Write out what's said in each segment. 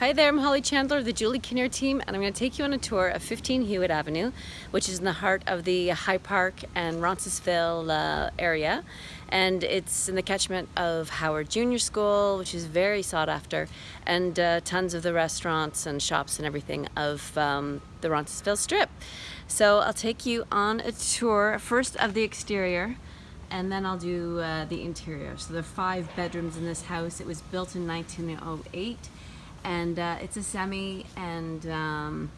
Hi there, I'm Holly Chandler of the Julie Kinnear team and I'm going to take you on a tour of 15 Hewitt Avenue which is in the heart of the High Park and Roncesvalles uh, area and it's in the catchment of Howard Junior School which is very sought after and uh, tons of the restaurants and shops and everything of um, the Roncesvalles Strip. So I'll take you on a tour first of the exterior and then I'll do uh, the interior. So there are five bedrooms in this house. It was built in 1908 and uh, it's a semi and um,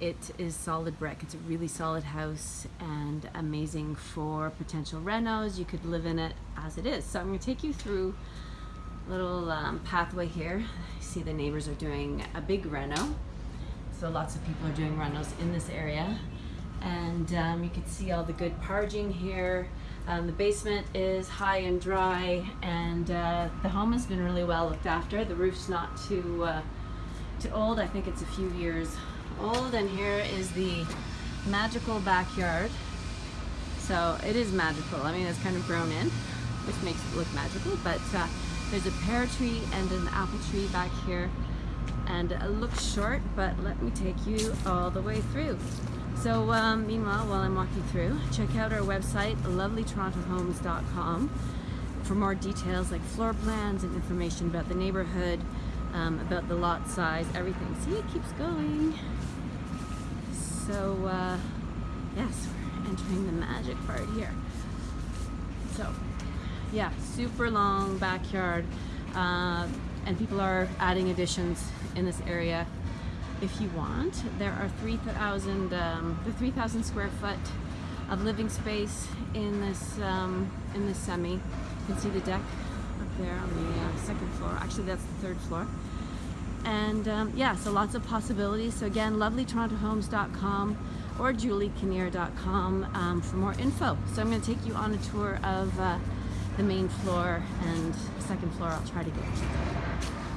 it is solid brick. It's a really solid house and amazing for potential renos. You could live in it as it is. So I'm going to take you through a little um, pathway here. You see the neighbors are doing a big reno. So lots of people are doing renos in this area. And um, you can see all the good parging here. Um, the basement is high and dry and uh, the home has been really well looked after. The roof's not too, uh, too old. I think it's a few years old and here is the magical backyard. So it is magical. I mean, it's kind of grown in, which makes it look magical, but uh, there's a pear tree and an apple tree back here and it looks short, but let me take you all the way through. So um, meanwhile, while I'm walking through, check out our website, lovelytorontohomes.com for more details like floor plans and information about the neighborhood, um, about the lot size, everything. See, it keeps going. So, uh, yes, we're entering the magic part here. So, yeah, super long backyard, uh, and people are adding additions in this area if you want. There are 3,000 um, the 3,000 square foot of living space in this um, in this semi. You can see the deck up there on the uh, second floor. Actually, that's the third floor. And um, yeah, so lots of possibilities. So again, lovelytorontohomes.com or juliekinnear.com um, for more info. So I'm going to take you on a tour of uh, the main floor and second floor. I'll try to get you.